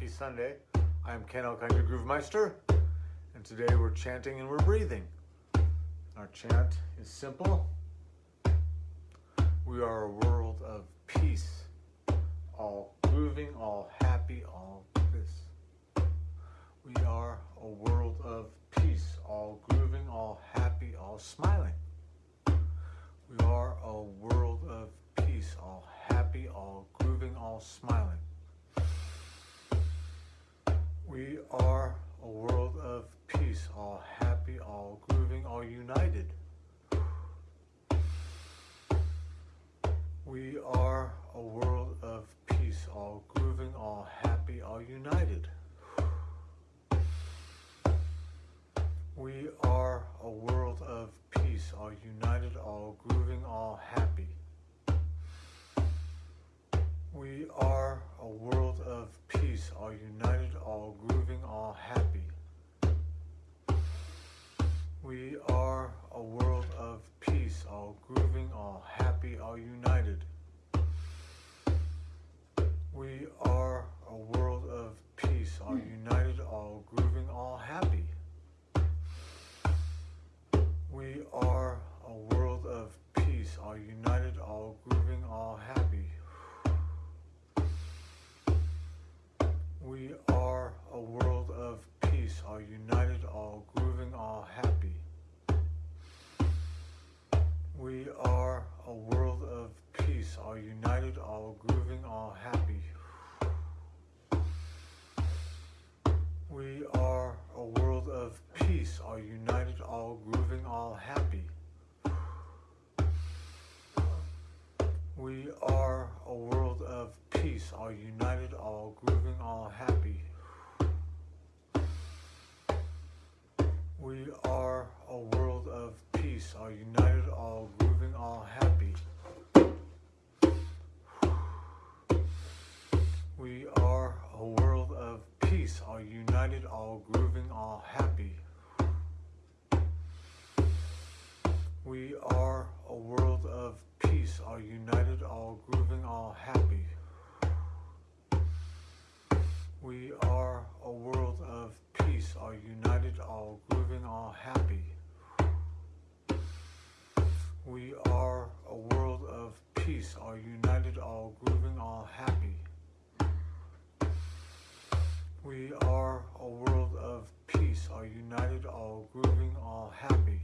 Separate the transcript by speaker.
Speaker 1: Happy Sunday. I am Ken Alkinder Groovemeister, and today we're chanting and we're breathing. Our chant is simple. We are a world of peace, all grooving, all happy, all this. We are a world of peace, all grooving, all happy, all smiling. We are a world of peace, all happy, all grooving, all smiling. We are a world of peace, all happy, all grooving, all united. We are a world of peace, all grooving, all happy, all united. We are a world of peace, all united, all grooving, all happy. We are a world of peace, all united, all grooving, all happy. We are a world of peace, all grooving, all happy, all united. We are a world of peace, all hmm. united, all grooving, all happy. We are a world of peace, all united, all grooving, all happy. We are a world of peace, all united, all grooving, all happy. We are a world of peace, all united, all grooving, all happy. We are a world of peace, all united, all grooving, all happy. We are a world of peace, all united, all grooving, all happy. We are a world of peace, all united, all grooving, all happy. We are a world of peace, all united, all grooving, all happy. We are a world of peace, all united, all grooving, all happy. We are a world of peace, all united, all grooving, all happy. We are a world of peace, all united, all grooving, all happy.